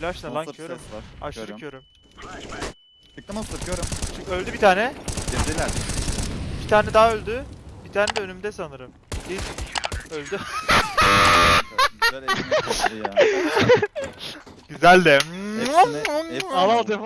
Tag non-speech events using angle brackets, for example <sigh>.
Flash ne lan Monster körüm. ses var. Aşırı Körüm. körüm. Çıktı monster körüm. Çık öldü bir tane. Girdiler. Bir tane daha öldü. Bir tane de önümde sanırım. Değil. Öldü. Güzel ekmek koptu ya. <laughs> Güzel de. Hepsini- hepsini- Al al defa.